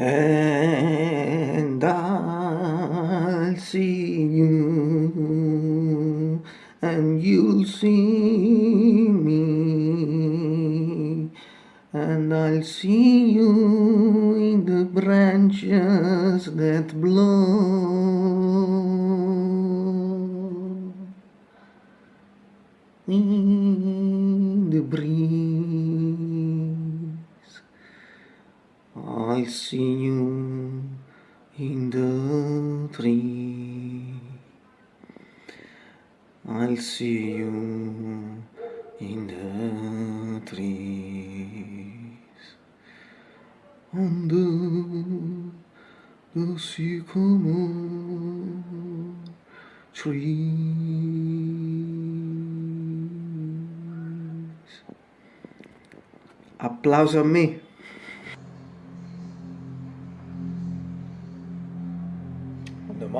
and I'll see you and you'll see me and I'll see you in the branches that blow. in I see you in the tree I'll see you in the trees under the sycamore trees. Applauso a me.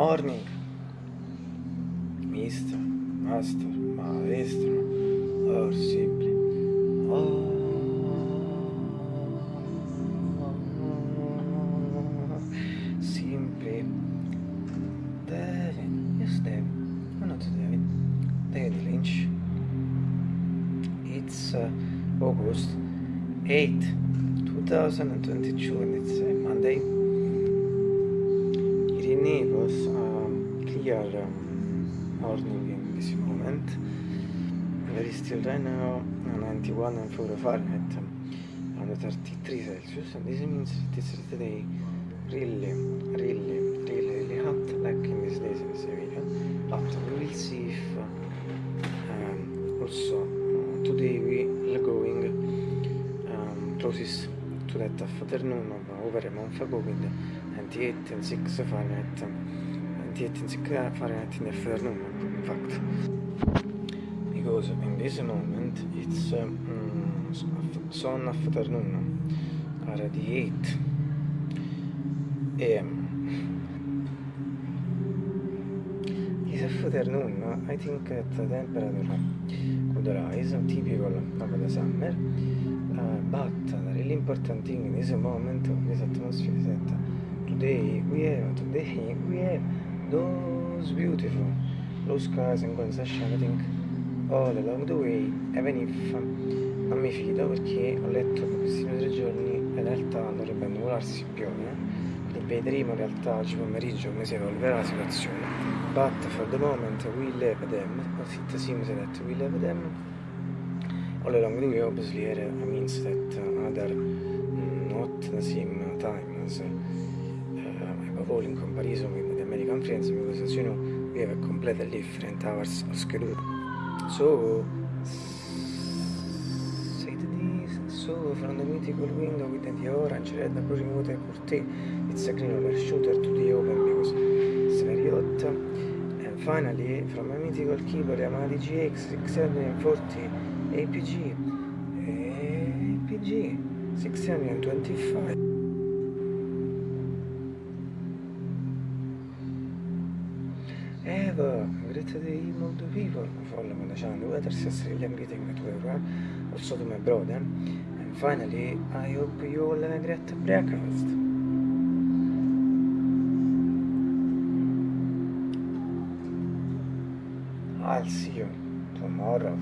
Morning, Mr. Master, Maestro, or simply. Oh, simply. David, yes, David. No, not David. David Lynch. It's uh, August 8, 2022, and it's uh, Monday. Naples, um, clear um, morning in this moment. Very still right now, 91 and 4 Fahrenheit, under 33 Celsius, and this means it is today really, really, really, really hot, like in these days in Sevilla. But we will see if um, also uh, today we are going um, closest that afternoon of over a month ago with 98 and 6 Fahrenheit, 98 and 6 Fahrenheit in the afternoon, in fact. Because in this moment it's um, sun afternoon, already 8 a.m. This afternoon, I think that the temperature could rise, typical of the summer, but really important thing in this moment of this atmosphere is that today we have, today we have those beautiful blue skies and going shining all along the way, even if non mi fido perché ho letto che questi due tre giorni in realtà dovrebbe annuvolarsi piove, quindi vedremo in realtà oggi pomeriggio come si evolverà la situazione. But for the moment we live them, as it seems that we live them, all along the way obviously it means that other not the same time as uh, above all in comparison with the American friends because as you know we have a completely different hours of schedule. So, so from the mythical window with the orange, red, blue remote curtain, it's a green over shooter to the open because it's very hot. And finally, from a mythical keyboard Yamaha DGX 640 APG, APG 625. Ever, great day, the people, follow me the whether successfully I'm getting it wherever, also to my brother. And finally, I hope you all have a great breakfast. I'll see you tomorrow.